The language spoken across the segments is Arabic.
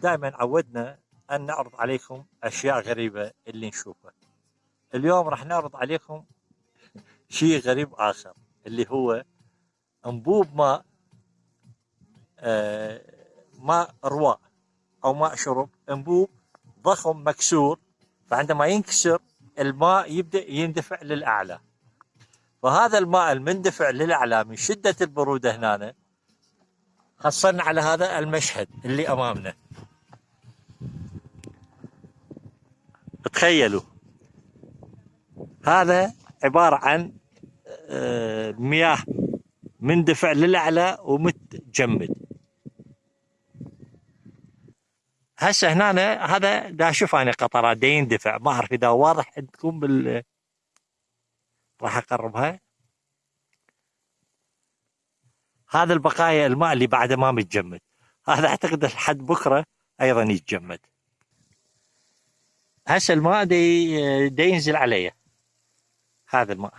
دائما عودنا أن نعرض عليكم أشياء غريبة اللي نشوفها. اليوم راح نعرض عليكم شيء غريب آخر اللي هو انبوب ماء آه ماء رواء أو ماء شرب. انبوب ضخم مكسور فعندما ينكسر الماء يبدأ يندفع للأعلى. فهذا الماء المندفع للأعلى من شدة البرودة هنا حصلنا على هذا المشهد اللي أمامنا. تخيلوا. هذا عبارة عن آه، مياه مندفع للأعلى ومتجمد. هسه هنا هذا دا أشوف أنا قطرات يندفع. ما أعرف إذا واضح عندكم بال راح أقربها. هذا البقايا الماء اللي بعده ما متجمد. هذا أعتقد لحد بكرة أيضا يتجمد. هسه الماء دي, دي ينزل عليه هذا الماء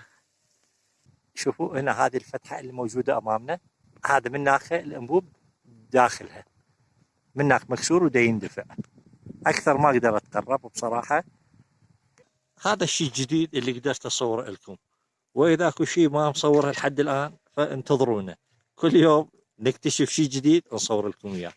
شوفوا هنا هذه الفتحة اللي موجودة أمامنا. هذا من ناحيه الأنبوب داخلها. من هناك مكسور ودا يندفع. أكثر ما أقدر أتقرب بصراحة. هذا الشيء الجديد اللي قدرت أصوره لكم. وإذا أكو شيء ما مصوره لحد الآن فانتظرونا. كل يوم نكتشف شيء جديد نصور لكم إياه.